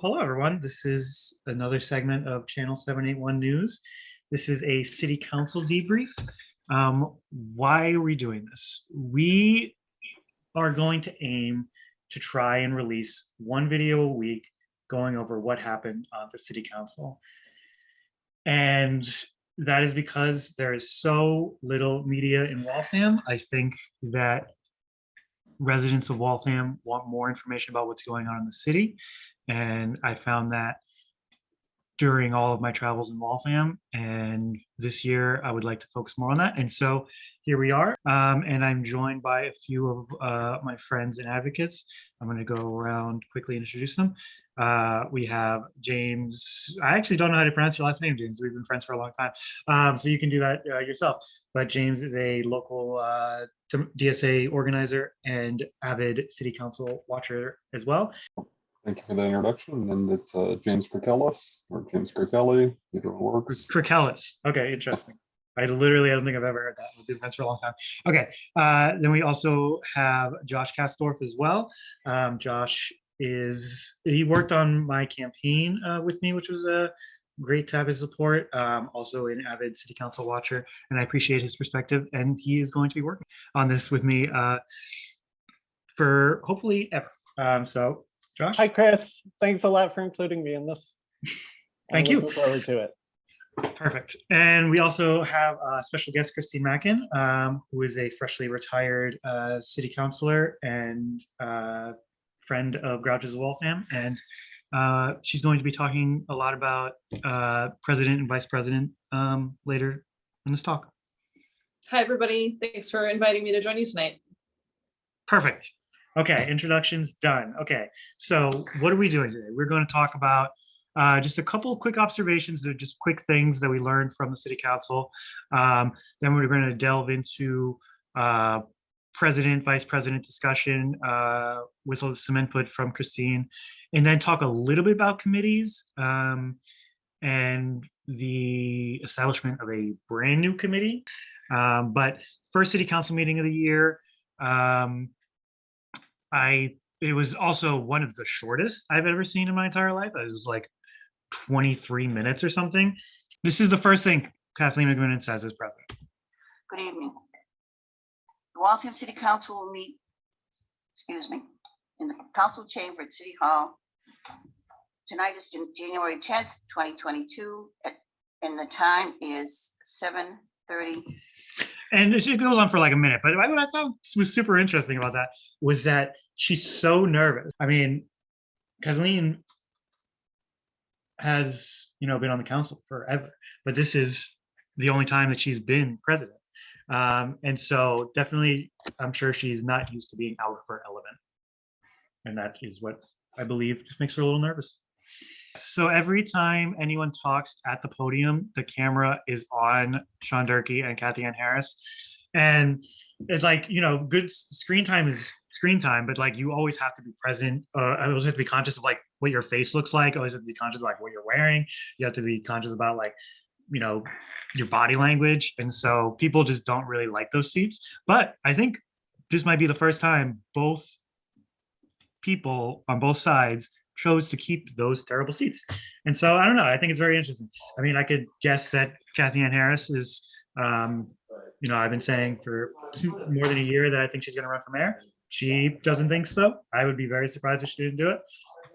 Hello, everyone. This is another segment of Channel 781 News. This is a city council debrief. Um, why are we doing this? We are going to aim to try and release one video a week going over what happened on the city council. And that is because there is so little media in Waltham. I think that residents of Waltham want more information about what's going on in the city. And I found that during all of my travels in Waltham. And this year, I would like to focus more on that. And so here we are. Um, and I'm joined by a few of uh, my friends and advocates. I'm going to go around quickly and introduce them. Uh, we have James. I actually don't know how to pronounce your last name, James. We've been friends for a long time. Um, so you can do that uh, yourself. But James is a local uh, DSA organizer and avid city council watcher as well. Thank you for the introduction, and it's uh, James Kirkellis or James Kirkelly, either works. Kirkellis. Okay, interesting. I literally, I don't think I've ever heard that. We've been friends for a long time. Okay, uh, then we also have Josh Kastorf as well. Um, Josh is, he worked on my campaign uh, with me, which was a great to have his support. Um, also an avid city council watcher, and I appreciate his perspective. And he is going to be working on this with me uh, for hopefully ever. Um, so Josh? Hi, Chris. Thanks a lot for including me in this. Thank I'm you. looking Forward to it. Perfect. And we also have a special guest, Christine Mackin, um, who is a freshly retired uh, city councilor and uh, friend of Grouches of Waltham. And uh, she's going to be talking a lot about uh, president and vice president um, later in this talk. Hi, everybody. Thanks for inviting me to join you tonight. Perfect. Okay, introductions done. Okay, so what are we doing today? We're going to talk about uh, just a couple of quick observations or just quick things that we learned from the city council. Um, then we're going to delve into uh, president, vice president discussion uh, with some input from Christine, and then talk a little bit about committees um, and the establishment of a brand new committee. Um, but first city council meeting of the year. Um, I it was also one of the shortest I've ever seen in my entire life. It was like 23 minutes or something. This is the first thing Kathleen McMenamin says as president. Good evening. The Waltham City Council will meet, excuse me, in the council chamber at City Hall. Tonight is January tenth, twenty twenty-two, and the time is seven thirty. And it goes on for like a minute, but what I thought was super interesting about that was that she's so nervous. I mean, Kathleen has, you know, been on the council forever, but this is the only time that she's been president. Um, and so definitely, I'm sure she's not used to being out of her element. And that is what I believe just makes her a little nervous. So every time anyone talks at the podium, the camera is on Sean Durkee and Kathy Ann Harris. And it's like, you know, good screen time is screen time, but like you always have to be present. Uh, I always have to be conscious of like what your face looks like. Always have to be conscious of like what you're wearing. You have to be conscious about like, you know, your body language. And so people just don't really like those seats. But I think this might be the first time both people on both sides chose to keep those terrible seats. And so I don't know. I think it's very interesting. I mean, I could guess that Kathy Ann Harris is, um, you know, I've been saying for more than a year that I think she's going to run for mayor. She doesn't think so. I would be very surprised if she didn't do it.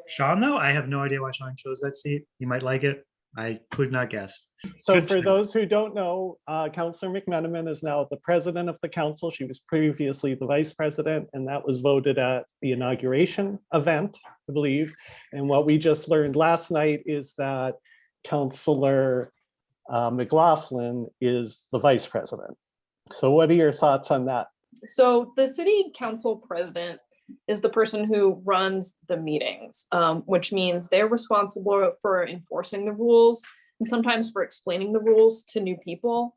Sean, though, I have no idea why Sean chose that seat. He might like it. I could not guess. So Good for thing. those who don't know, uh, Councillor McMenamin is now the president of the council. She was previously the vice president, and that was voted at the inauguration event, I believe. And what we just learned last night is that Councillor uh, McLaughlin is the vice president. So what are your thoughts on that? So the city council president is the person who runs the meetings, um, which means they're responsible for enforcing the rules and sometimes for explaining the rules to new people.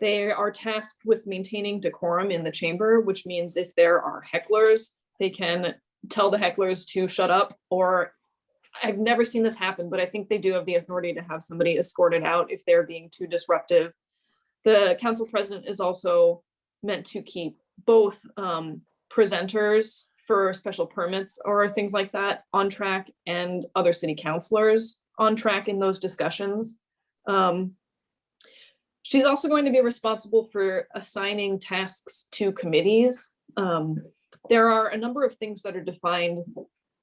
They are tasked with maintaining decorum in the chamber, which means if there are hecklers, they can tell the hecklers to shut up or I've never seen this happen, but I think they do have the authority to have somebody escorted out if they're being too disruptive. The council president is also meant to keep both um, presenters for special permits or things like that on track and other city councilors on track in those discussions. Um, She's also going to be responsible for assigning tasks to committees. Um, There are a number of things that are defined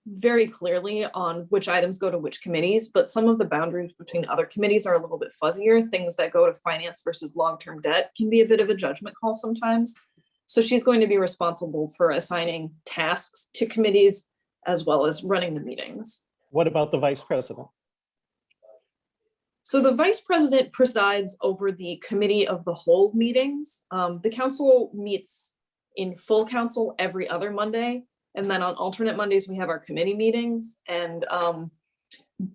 very clearly on which items go to which committees, but some of the boundaries between other committees are a little bit fuzzier. Things that go to finance versus long-term debt can be a bit of a judgment call sometimes. So she's going to be responsible for assigning tasks to committees as well as running the meetings. What about the vice president? So the vice president presides over the committee of the whole meetings. Um, the council meets in full council every other Monday. And then on alternate Mondays, we have our committee meetings and, um,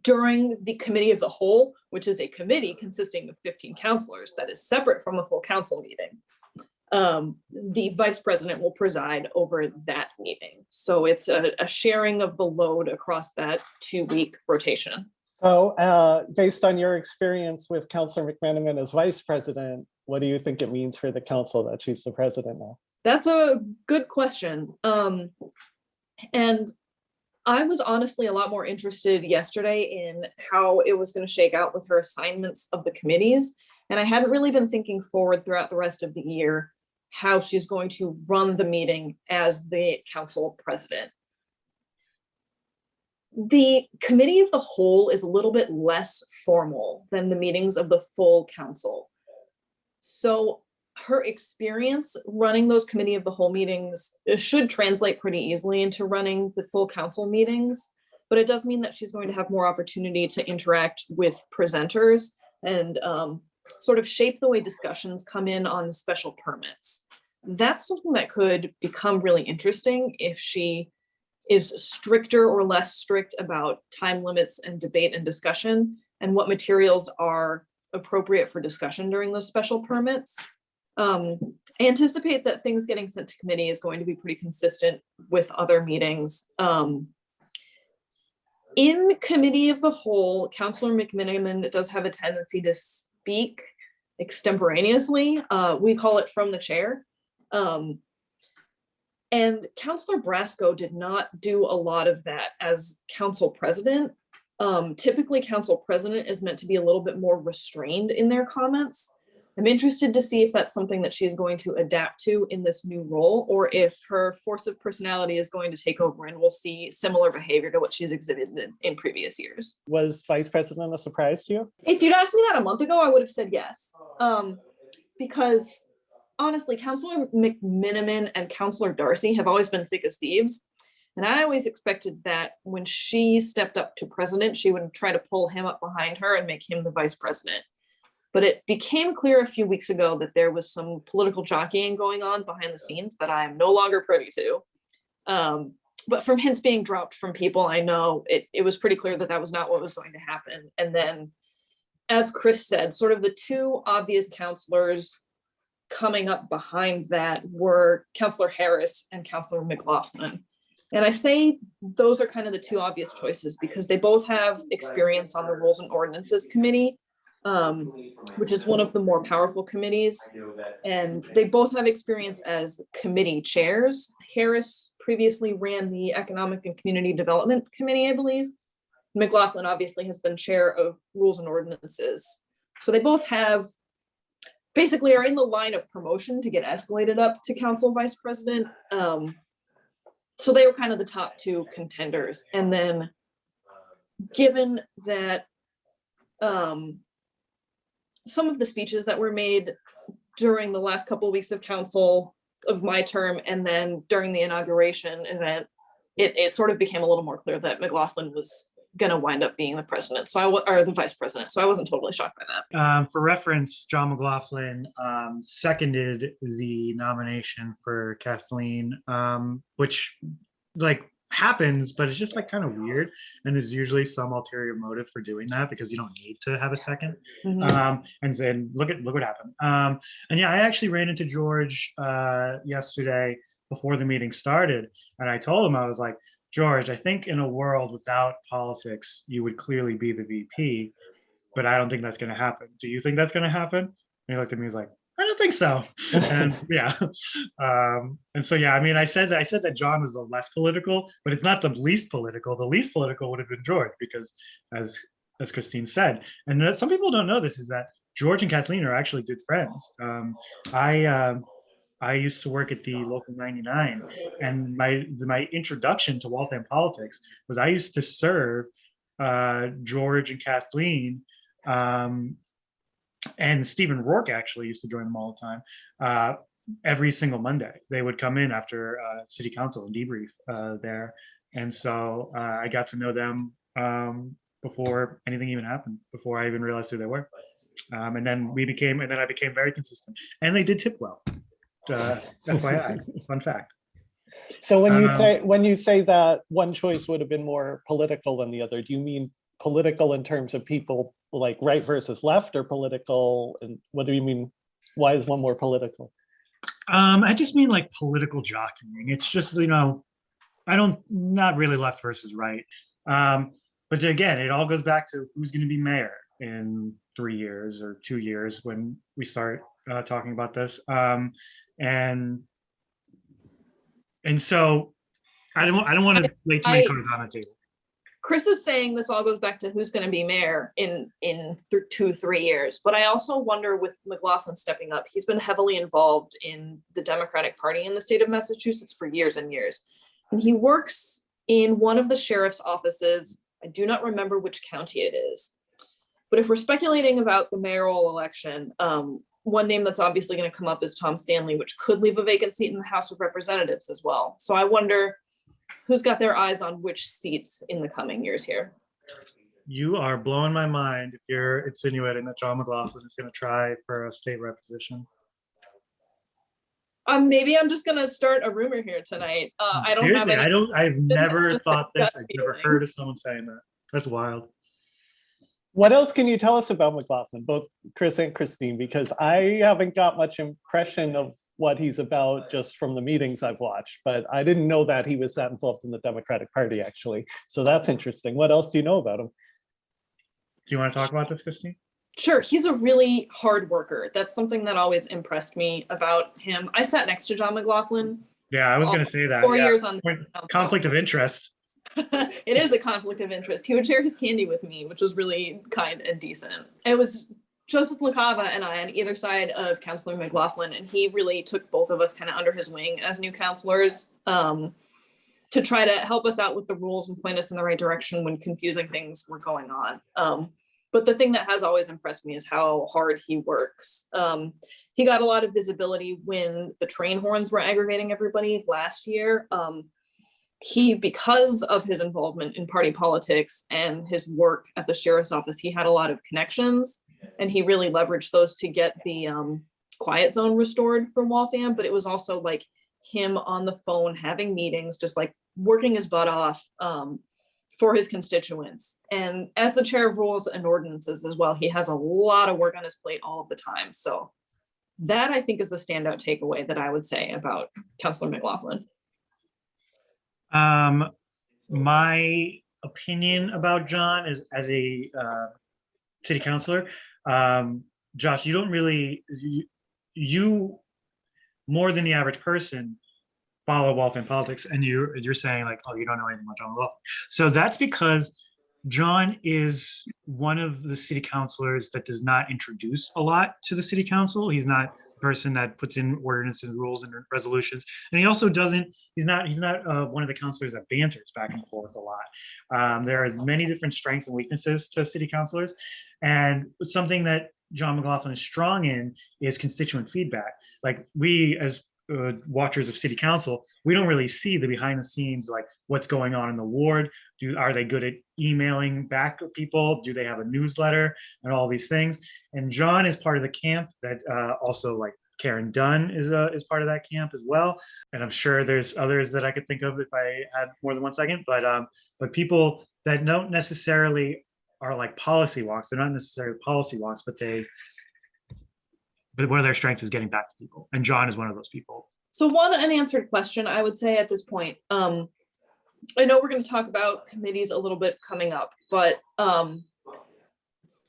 during the committee of the whole, which is a committee consisting of fifteen counselors that is separate from a full council meeting. Um, the vice president will preside over that meeting. So it's a, a sharing of the load across that two-week rotation. So uh, based on your experience with Counselor McMenamin as vice president, what do you think it means for the council that she's the president now? That's a good question. Um, and I was honestly a lot more interested yesterday in how it was going to shake out with her assignments of the committees. And I hadn't really been thinking forward throughout the rest of the year how she's going to run the meeting as the council president. The committee of the whole is a little bit less formal than the meetings of the full council. So her experience running those committee of the whole meetings should translate pretty easily into running the full council meetings. But it does mean that she's going to have more opportunity to interact with presenters and um, sort of shape the way discussions come in on special permits. That's something that could become really interesting if she is stricter or less strict about time limits and debate and discussion and what materials are appropriate for discussion during those special permits. Um, anticipate that things getting sent to committee is going to be pretty consistent with other meetings. Um, in committee of the whole, Counselor McMenamin does have a tendency to speak extemporaneously. Uh, we call it from the chair. Um, and Counselor Brasco did not do a lot of that as council president. Um, typically, council president is meant to be a little bit more restrained in their comments. I'm interested to see if that's something that she's going to adapt to in this new role, or if her force of personality is going to take over and we'll see similar behavior to what she's exhibited in, in previous years. Was vice president a surprise to you? If you'd asked me that a month ago, I would have said yes. Um, because honestly, Counselor McMenamin and Counselor Darcy have always been thick as thieves. And I always expected that when she stepped up to president, she would try to pull him up behind her and make him the vice president. But it became clear a few weeks ago that there was some political jockeying going on behind the scenes that I am no longer privy to. Um, but from hints being dropped from people I know, it, it was pretty clear that that was not what was going to happen. And then, as Chris said, sort of the two obvious counselors coming up behind that were Counselor Harris and Counselor McLaughlin. And I say those are kind of the two obvious choices because they both have experience on the Rules and Ordinances Committee, um, which is one of the more powerful committees. And they both have experience as committee chairs. Harris previously ran the Economic and Community Development Committee, I believe. McLaughlin obviously has been chair of Rules and Ordinances. So they both have basically are in the line of promotion to get escalated up to council vice president. Um, so they were kind of the top two contenders. And then given that um, some of the speeches that were made during the last couple of weeks of council of my term and then during the inauguration event, it, it sort of became a little more clear that McLaughlin was going to wind up being the president. So I, or the vice president. So I wasn't totally shocked by that. Um, for reference, John McLaughlin um, seconded the nomination for Kathleen, um, which like happens, but it's just like kind of weird. And there's usually some ulterior motive for doing that because you don't need to have a second. Mhm. Um, and then look at look what happened. Um, and yeah, I actually ran into George uh, yesterday before the meeting started, and I told him I was like, George, I think in a world without politics, you would clearly be the VP, but I don't think that's going to happen. Do you think that's going to happen? And he looked at me, he was like, don't think so. And yeah. Um, and so, yeah, I mean, I said, that I said that John was the less political, but it's not the least political. The least political would have been George because as, as Christine said, and some people don't know this is that George and Kathleen are actually good friends. Um, I, um, I used to work at the local 99 and my, my introduction to Waltham politics was I used to serve uh, George and Kathleen um, and Stephen Rourke actually used to join them all the time. Uh, every single Monday, they would come in after uh, city council and debrief uh, there. And so uh, I got to know them um, before anything even happened, before I even realized who they were. Um, and then we became, and then I became very consistent. And they did tip well. Uh, FYI, fun fact. So when you Um, say, when you say that one choice would have been more political than the other, do you mean political in terms of people like right versus left or political? And what do you mean? Why is one more political? Um, I just mean like political jockeying. It's just, you know, I don't, not really left versus right. Um, but again, it all goes back to who's going to be mayor in three years or two years when we start uh, talking about this. Um, and and so I don't, I don't want to lay too many cards on the table. Chris is saying this all goes back to who's going to be mayor in in th- two three years. But I also wonder with McLaughlin stepping up, he's been heavily involved in the Democratic Party in the state of Massachusetts for years and years, and he works in one of the sheriff's offices. I do not remember which county it is, but if we're speculating about the mayoral election, um, one name that's obviously going to come up is Tom Stanley, which could leave a vacant seat in the House of Representatives as well. So I wonder who's got their eyes on which seats in the coming years here. You are blowing my mind if you're insinuating that John McLaughlin is going to try for a state rep position. Um, maybe I'm just gonna start a rumor here tonight. Uh, I don't have Seriously, I don't. I've never thought this. I've never feeling. heard of someone saying that. That's wild. What else can you tell us about McLaughlin, both Chris and Christine? Because I haven't got much impression of what he's about just from the meetings I've watched, but I didn't know that he was that involved in the Democratic Party, actually. So that's interesting. What else do you know about him? Do you want to talk about this, Christine? Sure, he's a really hard worker. That's something that always impressed me about him. I sat next to John McLaughlin Yeah, I was gonna say that. four yeah. years on. Point- Conflict of interest. it is a conflict of interest. He would share his candy with me, which was really kind and decent. It was Joseph LaCava and I on either side of Councilor McLaughlin, and he really took both of us kind of under his wing as new counselors um, to try to help us out with the rules and point us in the right direction when confusing things were going on. Um, but the thing that has always impressed me is how hard he works. Um, he got a lot of visibility when the train horns were aggravating everybody last year. Um, he, because of his involvement in party politics and his work at the sheriff's office, he had a lot of connections and he really leveraged those to get the um, quiet zone restored from Waltham. But it was also like him on the phone having meetings, just like working his butt off um, for his constituents. And as the chair of rules and ordinances as well, he has a lot of work on his plate all of the time. So that I think is the standout takeaway that I would say about Councilor McLaughlin. Um, my opinion about John is as a uh, city councilor. Um, Josh, you don't really you, you more than the average person follow Waltham politics, and you you're saying like, oh, you don't know anything about John Waltham. So that's because John is one of the city councilors that does not introduce a lot to the city council. He's not person that puts in ordinances, and rules, and resolutions, and he also doesn't he's not he's not uh, one of the counselors that banters back and forth a lot. Um, there are many different strengths and weaknesses to city councilors, and something that John McLaughlin is strong in is constituent feedback. Like we as uh, watchers of city council, we don't really see the behind the scenes, like what's going on in the ward. Do are they good at emailing back people? Do they have a newsletter and all these things? And John is part of the camp that uh, also like Karen Dunn is uh, is part of that camp as well. And I'm sure there's others that I could think of if I had more than one second. But um, but people that don't necessarily are like policy walks. They're not necessarily policy walks, but they but one of their strengths is getting back to people. And John is one of those people. So one unanswered question I would say at this point, um, I know we're gonna talk about committees a little bit coming up, but, um,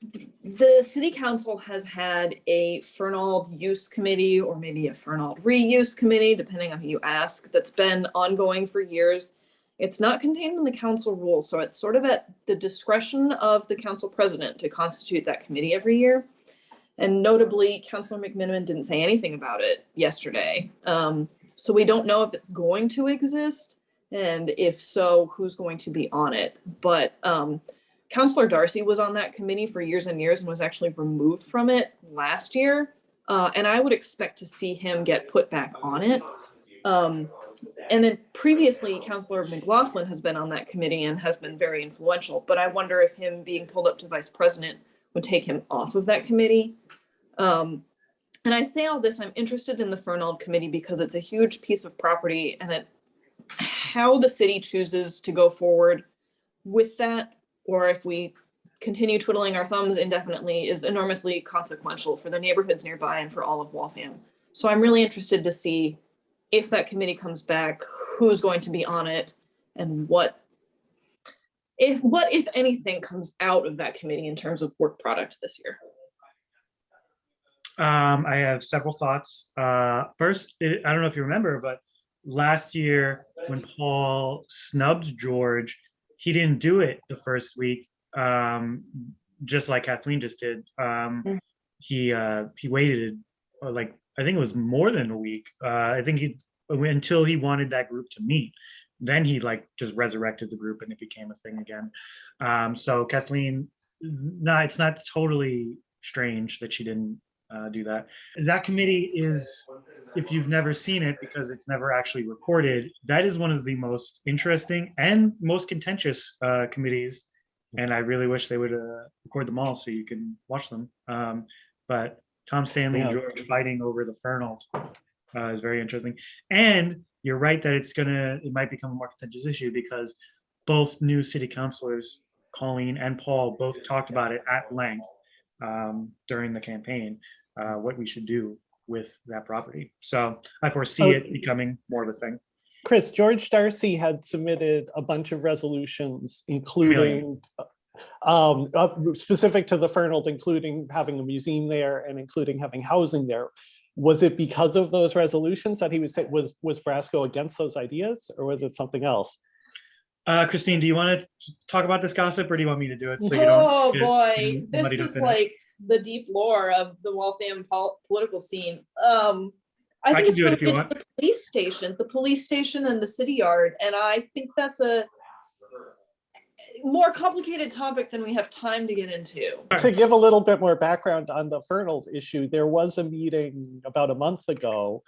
the city council has had a Fernald use committee or maybe a Fernald reuse committee, depending on who you ask, that's been ongoing for years. It's not contained in the council rules, so it's sort of at the discretion of the council president to constitute that committee every year. And notably, Councilor McMenamin didn't say anything about it yesterday. Um, so we don't know if it's going to exist. And if so, who's going to be on it? But um, Counselor Darcy was on that committee for years and years and was actually removed from it last year. Uh, and I would expect to see him get put back on it. Um, and then previously, Counselor McLaughlin has been on that committee and has been very influential, but I wonder if him being pulled up to vice president would take him off of that committee. Um, and I say all this, I'm interested in the Fernald Committee because it's a huge piece of property and it, how the city chooses to go forward with that, or if we continue twiddling our thumbs indefinitely is enormously consequential for the neighborhoods nearby and for all of Waltham. So I'm really interested to see if that committee comes back, who's going to be on it and what if what if anything comes out of that committee in terms of work product this year. Um, I have several thoughts. Uh, first, it- I don't know if you remember, but last year when Paul snubbed George, he didn't do it the first week, um, just like Kathleen just did. Um, Mm. he, uh, he waited uh, like, I think it was more than a week. Uh, I think he, until he wanted that group to meet. Then he like just resurrected the group and it became a thing again. Um, so Kathleen, no, it's not totally strange that she didn't uh, do that. That committee is, if you've never seen it, because it's never actually recorded, that is one of the most interesting and most contentious uh, committees. And I really wish they would uh, record them all so you can watch them. Um, but Tom Stanley and George fighting over the Fernald uh, is very interesting. And you're right that it's gonna, it might become a more contentious issue because both new city councilors, Colleen and Paul, both talked about it at length um, during the campaign, uh, what we should do with that property. So I foresee Oh. it becoming more of a thing. Chris, George Darcy had submitted a bunch of resolutions, including um, uh, specific to the Fernald, including having a museum there and including having housing there. Was it because of those resolutions that he was, was, was Brasco against those ideas or was it something else? Uh, Christine, do you want to talk about this gossip or do you want me to do it? so you don't Oh, boy, this is like the deep lore of the Waltham pol- political scene. Um, I I think can it's do it if you related to the police station, the police station and the city yard, and I think that's a more complicated topic than we have time to get into. To give a little bit more background on the Fernald issue, there was a meeting about a month ago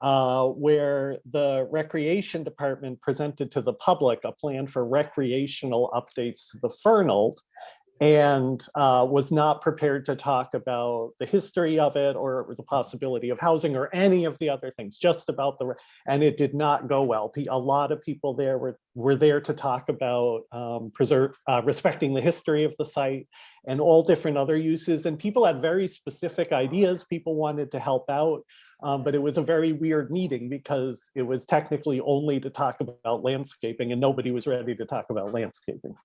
uh, where the Recreation Department presented to the public a plan for recreational updates to the Fernald and uh, was not prepared to talk about the history of it or the possibility of housing or any of the other things, just about the, and it did not go well. A lot of people there were, were there to talk about um, preserve, uh, respecting the history of the site and all different other uses. And people had very specific ideas. People wanted to help out. Um, but it was a very weird meeting because it was technically only to talk about landscaping and nobody was ready to talk about landscaping.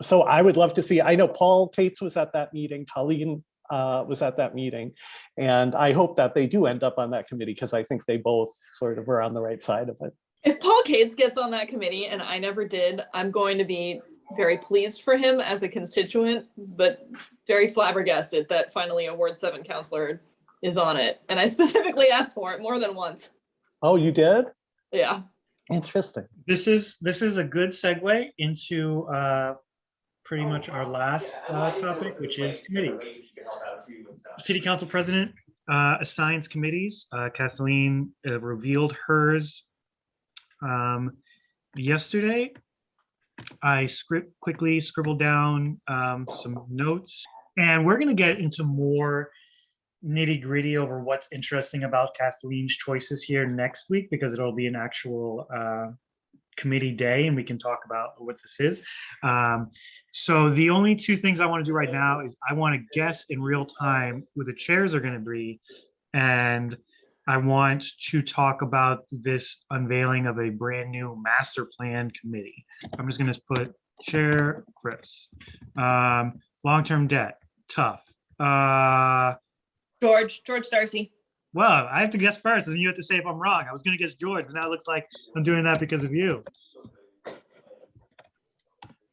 So I would love to see, I know Paul Cates was at that meeting, Colleen uh, was at that meeting. And I hope that they do end up on that committee because I think they both sort of were on the right side of it. If Paul Cades gets on that committee, and I never did, I'm going to be very pleased for him as a constituent, but very flabbergasted that finally a Ward Seven counselor is on it. And I specifically asked for it more than once. Oh, you did? Yeah. Interesting. This is, this is a good segue into uh, pretty much our last uh, topic, which is committees. City Council President uh, assigns committees. Uh, Kathleen uh, revealed hers um, yesterday. I script quickly scribbled down um, some notes, and we're going to get into more nitty gritty over what's interesting about Kathleen's choices here next week because it'll be an actual uh, committee day and we can talk about what this is. Um, so the only two things I want to do right now is I want to guess in real time who the chairs are going to be. And I want to talk about this unveiling of a brand new master plan committee. I'm just going to put Chair Chris. Um, Long-term debt, tough. Uh, George, George Darcy. well, I have to guess first, and then you have to say if I'm wrong. I was gonna guess George, but now it looks like I'm doing that because of you.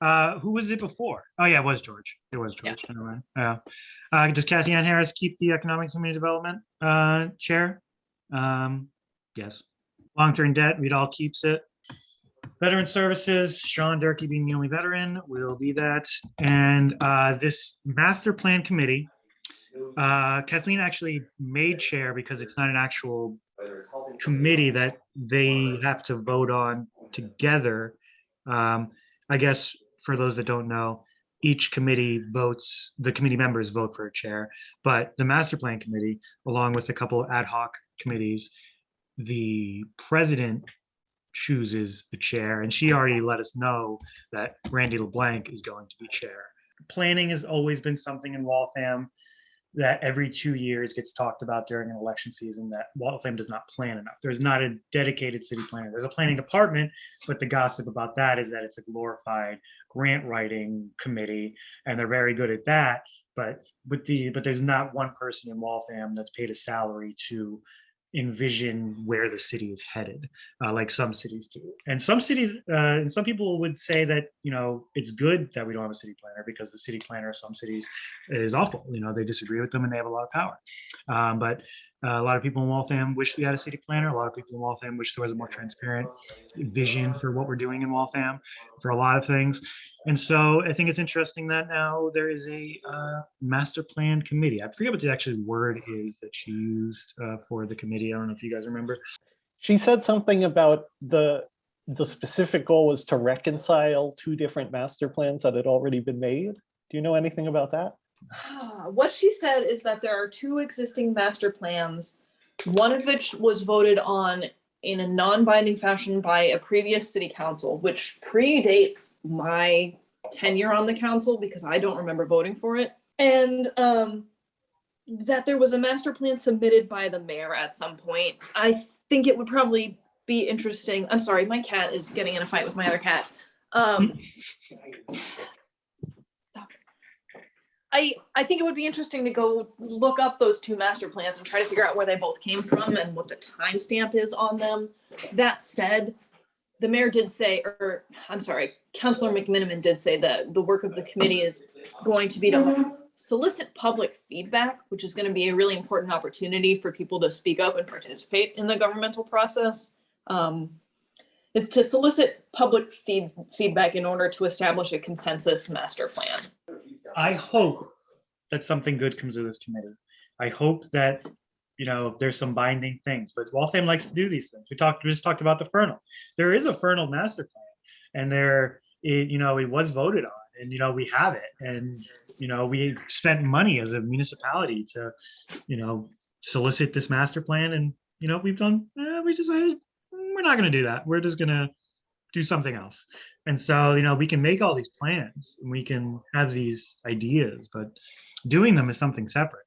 Uh, who was it before? Oh, yeah, it was George. It was George. Never mind. Yeah. Uh, does Kathy Ann Harris keep the Economic Community Development, uh, chair? Um, yes. Long-term debt, Reed all keeps it. Veteran Services, Sean Durkee being the only veteran will be that. And, uh, this master plan committee, uh, Kathleen actually made chair because it's not an actual committee that they have to vote on together. Um, I guess for those that don't know, each committee votes, the committee members vote for a chair, but the master plan committee, along with a couple of ad hoc committees, the president chooses the chair, and she already let us know that Randy LeBlanc is going to be chair. Planning has always been something in Waltham that every two years gets talked about during an election season that Waltham does not plan enough. There's not a dedicated city planner. There's a planning mm-hmm. department, but the gossip about that is that it's a glorified grant writing committee, and they're very good at that. But with the but there's not one person in Waltham that's paid a salary to envision where the city is headed, uh, like some cities do. And some cities, uh, and some people would say that you know it's good that we don't have a city planner because the city planner of some cities is awful. You know, they disagree with them and they have a lot of power. Um, but uh, a lot of people in Waltham wish we had a city planner. A lot of people in Waltham wish there was a more transparent vision for what we're doing in Waltham for a lot of things. And so I think it's interesting that now there is a uh, master plan committee. I forget what the actual word is that she used uh, for the committee. I don't know if you guys remember. She said something about the, the specific goal was to reconcile two different master plans that had already been made. Do you know anything about that? What she said is that there are two existing master plans, one of which was voted on in a non-binding fashion by a previous city council, which predates my tenure on the council because I don't remember voting for it. And um, that there was a master plan submitted by the mayor at some point. I think it would probably be interesting. I'm sorry, my cat is getting in a fight with my other cat. Um, I, I think it would be interesting to go look up those two master plans and try to figure out where they both came from and what the timestamp is on them. That said, the mayor did say, or I'm sorry, Councilor McMenamin did say that the work of the committee is going to be to solicit public feedback, which is going to be a really important opportunity for people to speak up and participate in the governmental process. Um, it's to solicit public feedback in order to establish a consensus master plan. I hope that something good comes of this committee. I hope that, you know, there's some binding things, but Waltham likes to do these things. We talked, we just talked about the Fernald. There is a Fernald master plan and there, it, you know, it was voted on and, you know, we have it. And, you know, we spent money as a municipality to, you know, solicit this master plan and, you know, we've done, eh, we just "Mm, we're not gonna do that. We're just gonna do something else. And so, you know, we can make all these plans and we can have these ideas, but doing them is something separate.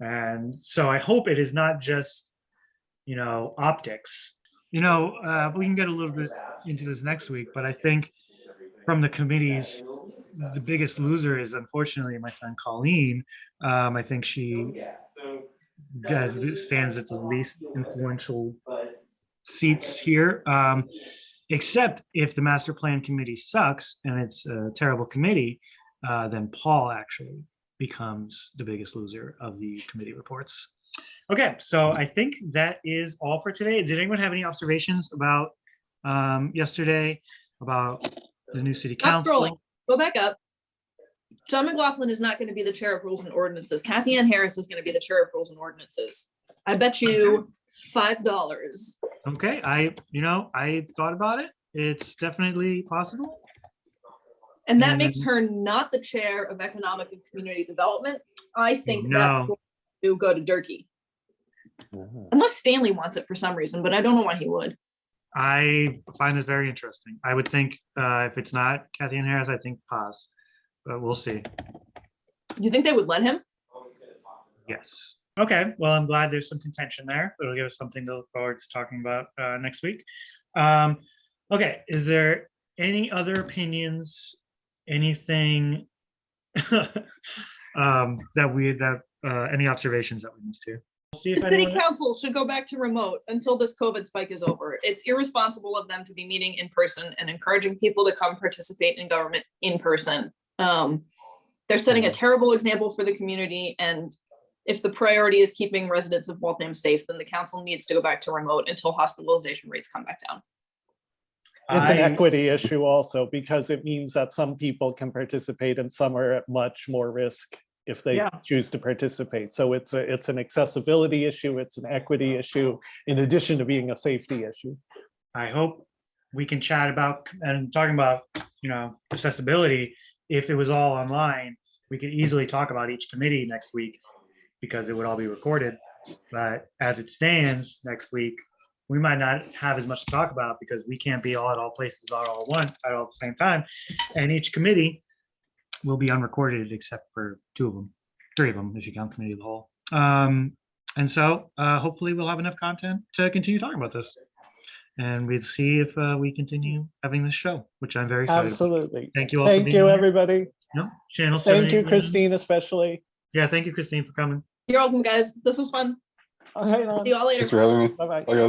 And so I hope it is not just, you know, optics. You know, uh, we can get a little bit into this next week, but I think from the committees, the biggest loser is unfortunately my friend Colleen. Um, I think she stands at the least influential seats here. Um, except if the master plan committee sucks and it's a terrible committee, uh, then Paul actually becomes the biggest loser of the committee reports. Okay, so I think that is all for today. Did anyone have any observations about um, yesterday about the new city council? Stop scrolling. Go back up. John McLaughlin is not going to be the chair of rules and ordinances. Kathy Ann Harris is going to be the chair of rules and ordinances. I bet you five dollars. Okay, I, you know, I thought about it. It's definitely possible. And that makes Mhm. her not the chair of economic and community development. I think that's No. going to go to Durkee. Unless Stanley wants it for some reason, but I don't know why he would. I find this very interesting. I would think uh, if it's not Kathy Ann Harris, I think pause, but we'll see. You think they would let him? Yes. Okay, well, I'm glad there's some contention there. It'll give us something to look forward to talking about uh, next week. Um, okay, is there any other opinions? Anything? um, that we, that, uh, any observations that we missed here. See The city anyone, council should go back to remote until this COVID spike is over. It's irresponsible of them to be meeting in person and encouraging people to come participate in government in person. Um, they're setting a terrible example for the community and if the priority is keeping residents of Waltham safe, then the council needs to go back to remote until hospitalization rates come back down. It's an equity issue also because it means that some people can participate and some are at much more risk if they Yeah. choose to participate. So it's a, it's an accessibility issue, it's an equity issue, in addition to being a safety issue. I hope we can chat about, and talking about, you know, accessibility, if it was all online, we could easily talk about each committee next week because it would all be recorded. But as it stands next week, we might not have as much to talk about because we can't be all at all places all at one, at all at the same time. And each committee will be unrecorded except for two of them, three of them, if you count committee of the whole. Um, and so uh, hopefully we'll have enough content to continue talking about this. And we'll see if uh, we continue having this show, which I'm very excited. about. Absolutely. Thank you all. for Thank you, here. everybody. No, channel. Thank you, Christine, especially. Yeah, thank you, Christine, for coming. You're welcome, guys. This was fun. All right, See you all later. Thanks for having me. bye-bye. Bye, guys.